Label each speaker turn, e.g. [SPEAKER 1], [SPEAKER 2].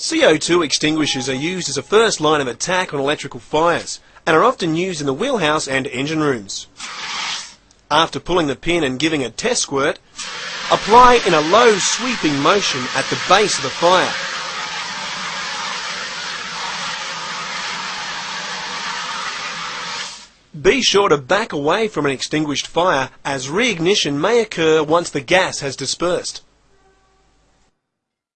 [SPEAKER 1] CO2 extinguishers are used as a first line of attack on electrical fires and are often used in the wheelhouse and engine rooms. After pulling the pin and giving a test squirt, apply in a low sweeping motion at the base of the fire. Be sure to back away from an extinguished fire as reignition may occur once the gas has dispersed.